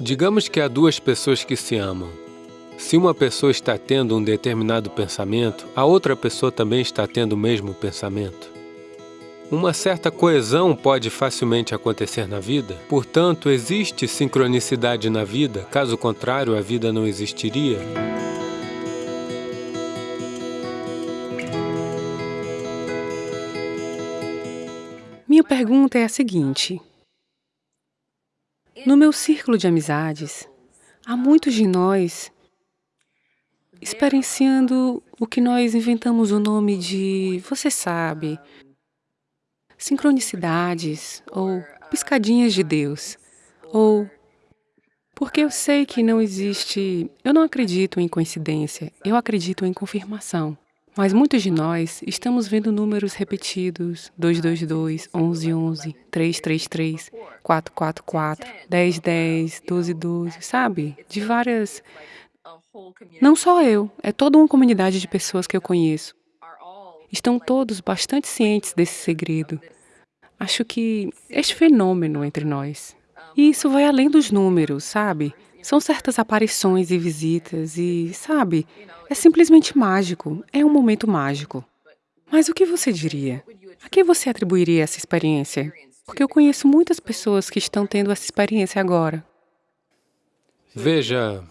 Digamos que há duas pessoas que se amam. Se uma pessoa está tendo um determinado pensamento, a outra pessoa também está tendo o mesmo pensamento. Uma certa coesão pode facilmente acontecer na vida, portanto, existe sincronicidade na vida, caso contrário, a vida não existiria. Minha pergunta é a seguinte. No meu círculo de amizades, há muitos de nós experienciando o que nós inventamos o nome de, você sabe, sincronicidades ou piscadinhas de Deus, ou porque eu sei que não existe, eu não acredito em coincidência, eu acredito em confirmação. Mas muitos de nós estamos vendo números repetidos, 222, 1111, 333, 444, 1010, 1212, sabe? De várias... Não só eu, é toda uma comunidade de pessoas que eu conheço. Estão todos bastante cientes desse segredo. Acho que este fenômeno entre nós. E isso vai além dos números, sabe? São certas aparições e visitas e, sabe, é simplesmente mágico, é um momento mágico. Mas o que você diria? A quem você atribuiria essa experiência? Porque eu conheço muitas pessoas que estão tendo essa experiência agora. Veja,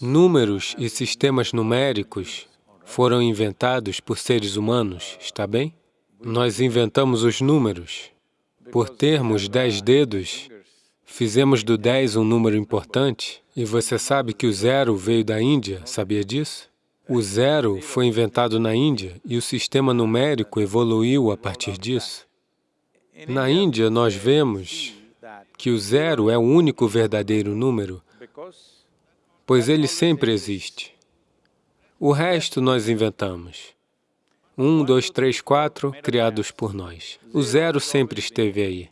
Números e sistemas numéricos foram inventados por seres humanos, está bem? Nós inventamos os números. Por termos dez dedos, fizemos do dez um número importante, e você sabe que o zero veio da Índia, sabia disso? O zero foi inventado na Índia e o sistema numérico evoluiu a partir disso. Na Índia, nós vemos que o zero é o único verdadeiro número, pois ele sempre existe. O resto nós inventamos. Um, dois, três, quatro, criados por nós. O zero sempre esteve aí.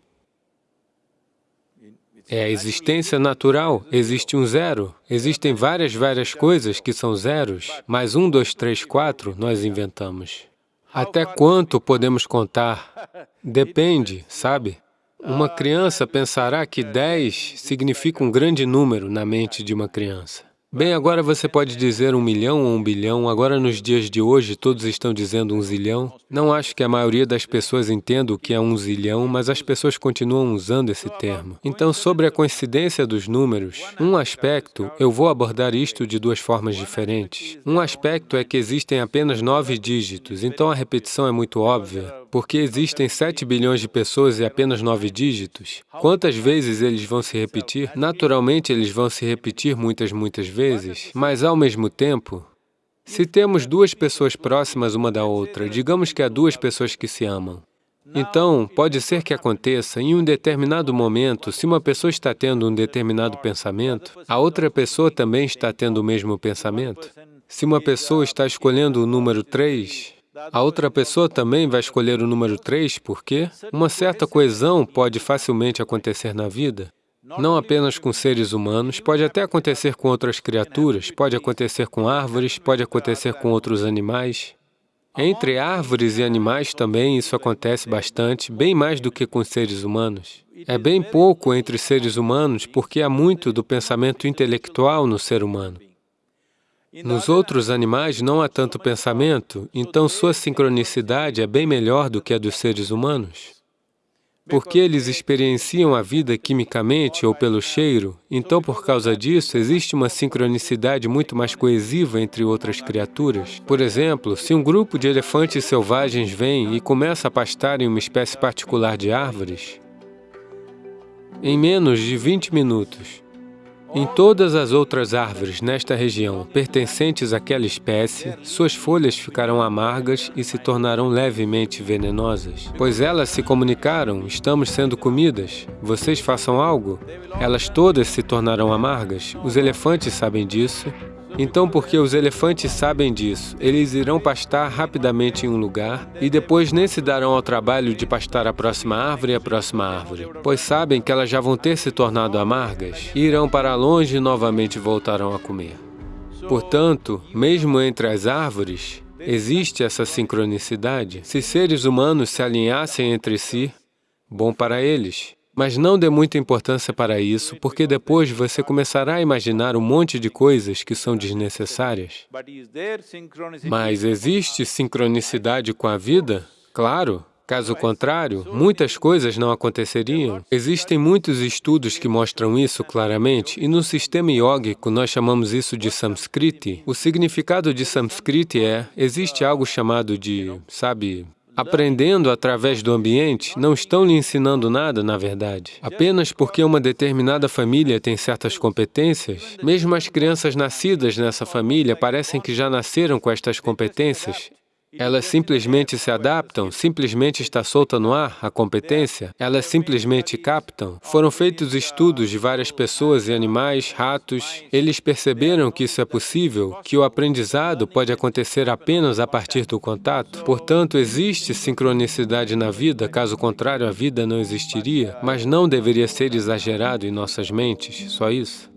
É a existência natural, existe um zero. Existem várias, várias coisas que são zeros, mas um, dois, três, quatro nós inventamos. Até quanto podemos contar? Depende, sabe? Uma criança pensará que 10 significa um grande número na mente de uma criança. Bem, agora você pode dizer um milhão ou um bilhão, agora nos dias de hoje todos estão dizendo um zilhão. Não acho que a maioria das pessoas entenda o que é um zilhão, mas as pessoas continuam usando esse termo. Então, sobre a coincidência dos números, um aspecto, eu vou abordar isto de duas formas diferentes. Um aspecto é que existem apenas nove dígitos, então a repetição é muito óbvia. Porque existem 7 bilhões de pessoas e apenas nove dígitos, quantas vezes eles vão se repetir? Naturalmente, eles vão se repetir muitas, muitas vezes, mas ao mesmo tempo, se temos duas pessoas próximas uma da outra, digamos que há duas pessoas que se amam, então, pode ser que aconteça, em um determinado momento, se uma pessoa está tendo um determinado pensamento, a outra pessoa também está tendo o mesmo pensamento. Se uma pessoa está escolhendo o número 3, a outra pessoa também vai escolher o número 3 porque uma certa coesão pode facilmente acontecer na vida, não apenas com seres humanos, pode até acontecer com outras criaturas, pode acontecer com árvores, pode acontecer com outros animais. Entre árvores e animais também isso acontece bastante, bem mais do que com seres humanos. É bem pouco entre seres humanos porque há muito do pensamento intelectual no ser humano. Nos outros animais não há tanto pensamento, então sua sincronicidade é bem melhor do que a dos seres humanos. Porque eles experienciam a vida quimicamente ou pelo cheiro, então por causa disso existe uma sincronicidade muito mais coesiva entre outras criaturas. Por exemplo, se um grupo de elefantes selvagens vem e começa a pastar em uma espécie particular de árvores, em menos de 20 minutos, em todas as outras árvores nesta região pertencentes àquela espécie, suas folhas ficarão amargas e se tornarão levemente venenosas. Pois elas se comunicaram, estamos sendo comidas, vocês façam algo. Elas todas se tornarão amargas, os elefantes sabem disso, então, porque os elefantes sabem disso, eles irão pastar rapidamente em um lugar e depois nem se darão ao trabalho de pastar a próxima árvore e a próxima árvore, pois sabem que elas já vão ter se tornado amargas e irão para longe e novamente voltarão a comer. Portanto, mesmo entre as árvores, existe essa sincronicidade. Se seres humanos se alinhassem entre si, bom para eles. Mas não dê muita importância para isso, porque depois você começará a imaginar um monte de coisas que são desnecessárias. Mas existe sincronicidade com a vida? Claro. Caso contrário, muitas coisas não aconteceriam. Existem muitos estudos que mostram isso claramente, e no sistema yógico nós chamamos isso de Samskriti. O significado de Samskriti é, existe algo chamado de, sabe, aprendendo através do ambiente, não estão lhe ensinando nada, na verdade. Apenas porque uma determinada família tem certas competências, mesmo as crianças nascidas nessa família parecem que já nasceram com estas competências, elas simplesmente se adaptam, simplesmente está solta no ar a competência, elas simplesmente captam. Foram feitos estudos de várias pessoas e animais, ratos, eles perceberam que isso é possível, que o aprendizado pode acontecer apenas a partir do contato. Portanto, existe sincronicidade na vida, caso contrário a vida não existiria, mas não deveria ser exagerado em nossas mentes, só isso.